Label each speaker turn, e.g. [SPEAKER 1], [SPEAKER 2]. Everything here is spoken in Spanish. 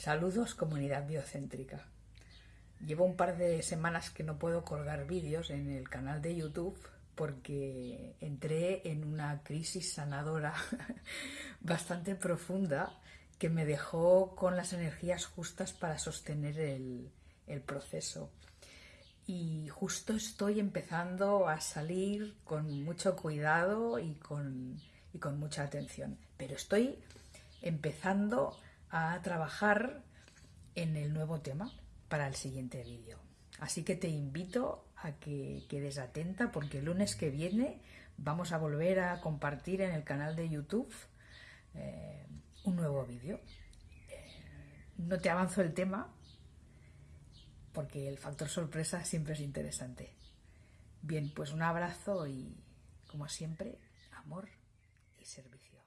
[SPEAKER 1] Saludos comunidad biocéntrica. Llevo un par de semanas que no puedo colgar vídeos en el canal de YouTube porque entré en una crisis sanadora bastante profunda que me dejó con las energías justas para sostener el, el proceso. Y justo estoy empezando a salir con mucho cuidado y con, y con mucha atención. Pero estoy empezando a trabajar en el nuevo tema para el siguiente vídeo. Así que te invito a que quedes atenta porque el lunes que viene vamos a volver a compartir en el canal de YouTube eh, un nuevo vídeo. Eh, no te avanzo el tema porque el factor sorpresa siempre es interesante. Bien, pues un abrazo y como siempre, amor y servicio.